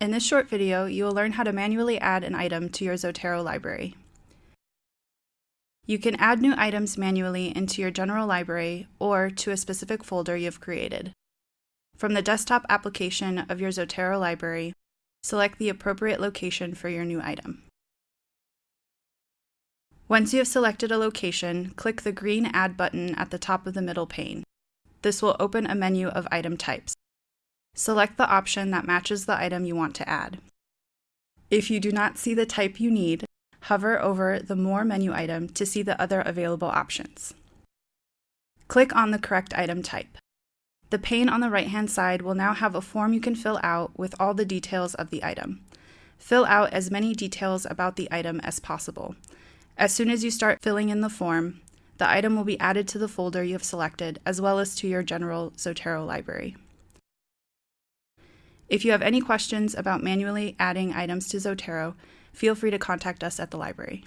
In this short video, you will learn how to manually add an item to your Zotero library. You can add new items manually into your general library or to a specific folder you've created. From the desktop application of your Zotero library, select the appropriate location for your new item. Once you have selected a location, click the green Add button at the top of the middle pane. This will open a menu of item types. Select the option that matches the item you want to add. If you do not see the type you need, hover over the More menu item to see the other available options. Click on the correct item type. The pane on the right-hand side will now have a form you can fill out with all the details of the item. Fill out as many details about the item as possible. As soon as you start filling in the form, the item will be added to the folder you have selected as well as to your general Zotero library. If you have any questions about manually adding items to Zotero, feel free to contact us at the library.